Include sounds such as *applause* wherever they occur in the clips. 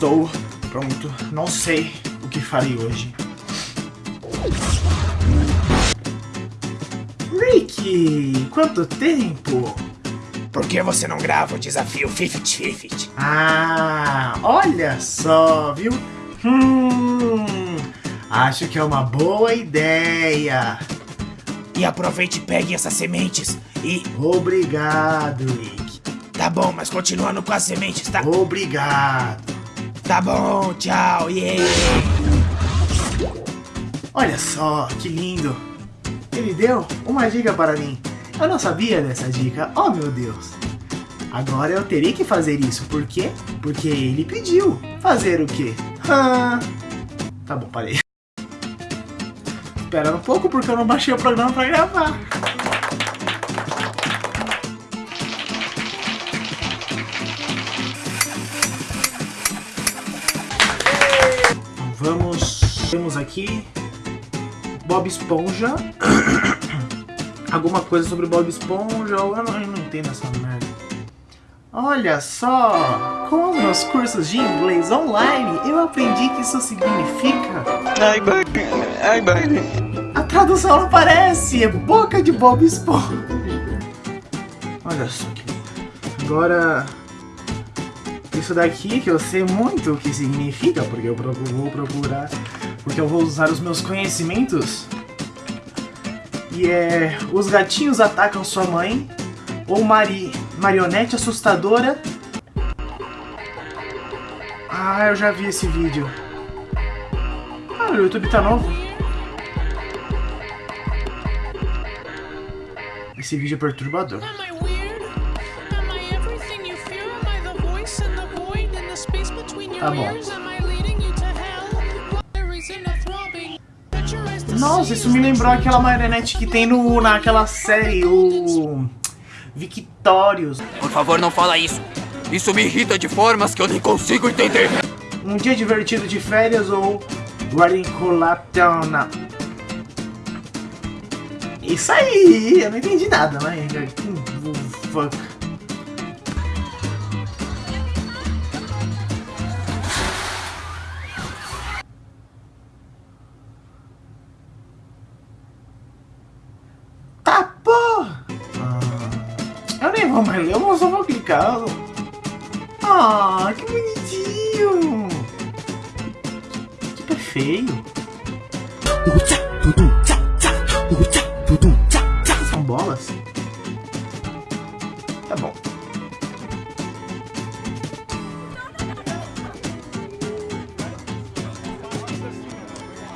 Estou pronto. Não sei o que farei hoje. Rick, quanto tempo? Por que você não grava o desafio 50-50? Ah, olha só, viu? Hum, acho que é uma boa ideia. E aproveite e pegue essas sementes e... Obrigado, Rick. Tá bom, mas continuando com as sementes, tá? Obrigado. Tá bom, tchau, yeah. Olha só, que lindo. Ele deu uma dica para mim. Eu não sabia dessa dica. Oh, meu Deus. Agora eu terei que fazer isso. Por quê? Porque ele pediu. Fazer o quê? Ah, tá bom, parei. Espera um pouco porque eu não baixei o programa para gravar. Temos aqui... Bob Esponja. *coughs* Alguma coisa sobre Bob Esponja. Eu não, eu não entendo essa merda. Olha só! Com os meus cursos de inglês online, eu aprendi que isso significa... Ai, ai, A tradução não aparece! É boca de Bob Esponja. Olha só que Agora... Isso daqui que eu sei muito o que significa, porque eu vou procurar... Porque eu vou usar os meus conhecimentos. E é... Os gatinhos atacam sua mãe. Ou Mari... Marionete assustadora. Ah, eu já vi esse vídeo. Ah, o YouTube tá novo. Esse vídeo é perturbador. Tá bom. Nossa, isso me lembrou aquela marionete que tem no, naquela série, o... Victórios. Por favor, não fala isso. Isso me irrita de formas que eu nem consigo entender. Um dia divertido de férias ou Guaricolatana. Isso aí, eu não entendi nada, mas... Fuck. Ler, eu só vou clicar. Ah, que bonitinho. Que feio. São bolas? Tá bom.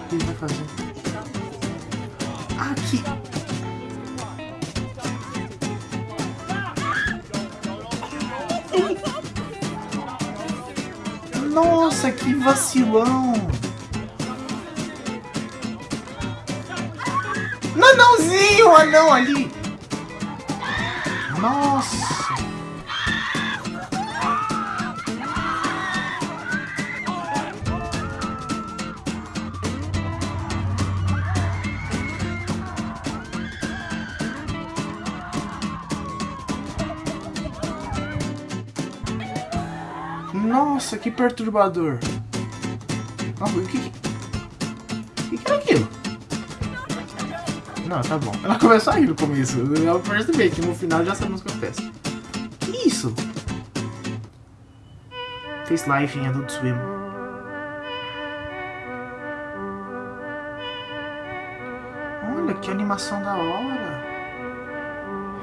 O que ele vai fazer? Nossa, que vacilão! Nanãozinho, anão ali! Nossa! Nossa, que perturbador. o que... Que, que era aquilo? Não, tá bom. Ela começou a rir no começo. Eu percebi que no final já sabemos o que acontece. Que isso? Fez live em Adult Swim. Olha, que animação da hora.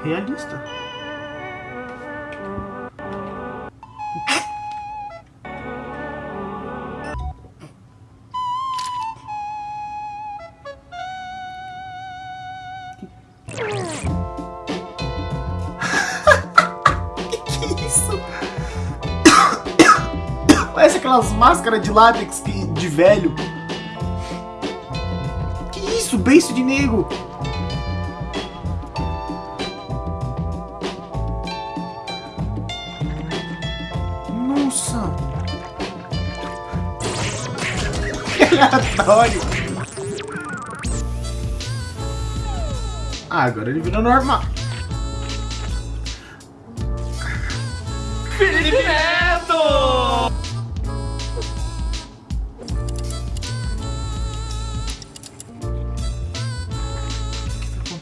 Realista. Aquelas máscaras de látex que, de velho. Que isso? Beiço de negro. Nossa. *laughs* Que aleatório. Ah, agora ele virou normal. Felipe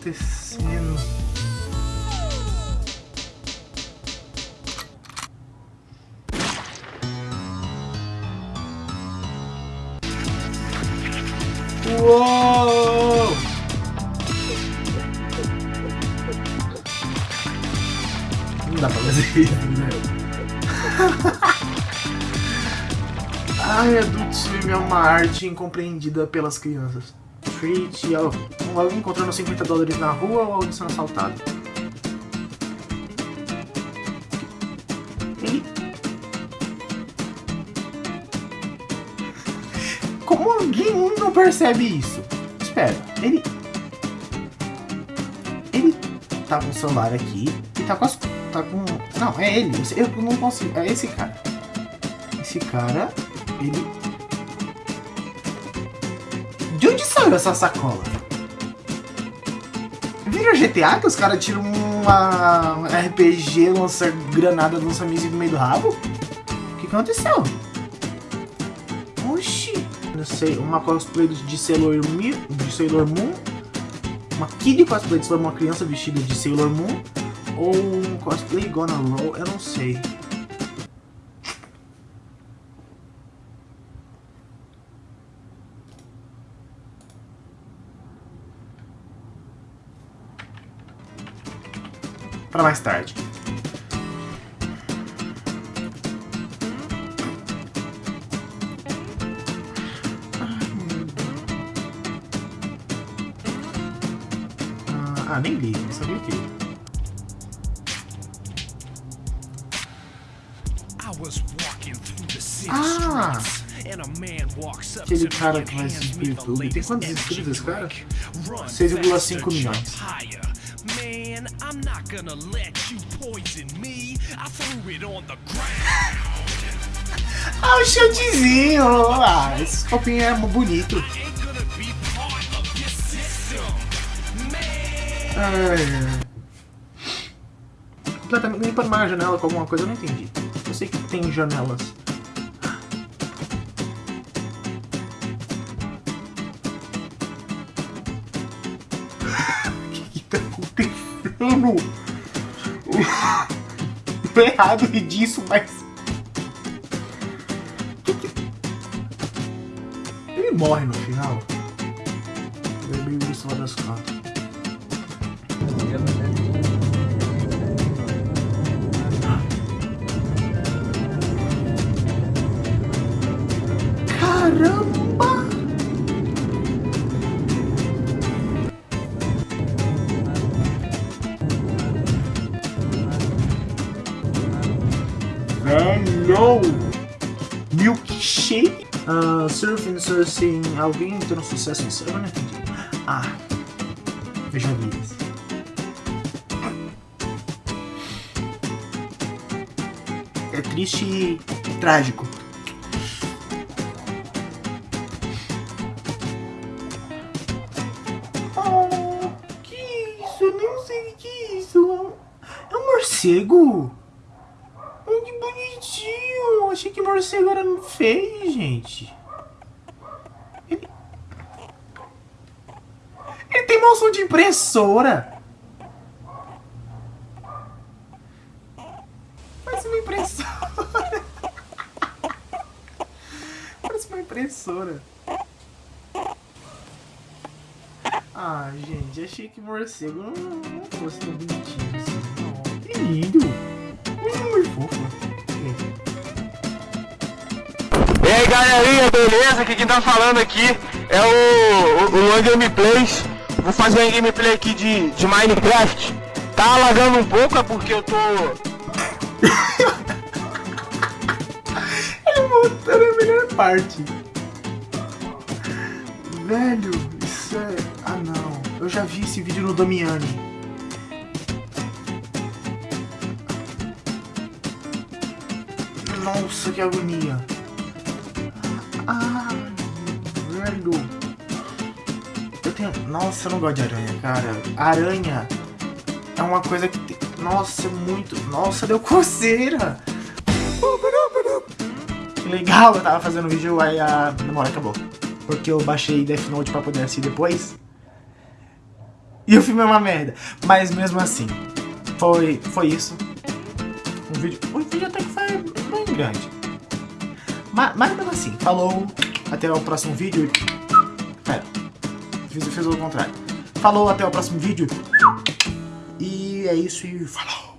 acontecendo? Uou! Não dá pra fazer isso, né? *laughs* Ai, adulto cinema é uma arte incompreendida pelas crianças. Treat, alguém encontrando 50 dólares na rua ou alguém sendo assaltado. Ele... Como alguém não percebe isso? Espera, ele... Ele tá com o celular aqui e tá com as... Tá com... Não, é ele. Eu não consigo... É esse cara. Esse cara ele... Saiu essa sacola? Vira GTA que os caras tiram uma RPG, lança granada, lança míssil no meio do rabo? O que aconteceu? Oxi! Não sei, uma cosplay de Sailor, de Sailor Moon, uma kid cosplay de Sailor Moon, uma criança vestida de Sailor Moon, ou um cosplay Gonna Roll, eu não sei. Para mais tarde. Ah, nem li, não sabia o que. Ah! Aquele cara que vai se inscrever. Tem quantos inscritos esse cara? 6,5 milhões. Man, I'm not gonna let you poison me. I threw it on the ground. *laughs* ah, o shieldzinho! Ah, esse copinho é bonito. Ai, Completamente limpando uma janela com alguma coisa, eu não entendi. Eu sei que tem janelas. Mano. Tô errado disso, mas... Ele morre no final. Ele é meio isso lá das cartas. Hello! Milkshake? Uh, surfing, surfing, alguém tendo sucesso nisso? Eu não entendi. Ah, veja vidas. É triste e trágico. Oh, que isso? Eu não sei o que é isso. É um morcego? Achei que morcego era feio, gente. Ele... Ele tem moção de impressora. Parece uma impressora. *laughs* Parece uma impressora. Ah, gente, achei que morcego não, não fosse tão bonitinho assim. Não, que lindo. Muito fofo. Galerinha, beleza? Quem tá falando aqui é o, o, o Gameplays. Vou fazer uma gameplay aqui de, de Minecraft. Tá alagando um pouco, é porque eu tô... *laughs* Ele mostrando a melhor parte. Velho, isso é... Ah não, eu já vi esse vídeo no Damiani. Nossa, que agonia. Tenho... Nossa, eu não gosto de aranha, cara. Aranha é uma coisa que... Tem... Nossa, é muito... Nossa, deu coceira. Que legal, eu tava fazendo vídeo, aí a memória acabou. Porque eu baixei Death Note pra poder assistir depois. E o filme é uma merda. Mas mesmo assim, foi, foi isso. Um vídeo, um vídeo até que foi bem grande. Mas, mas mesmo assim, falou, até o próximo vídeo. Fiz, fiz o contrário. Falou, até o próximo vídeo. E é isso e falou.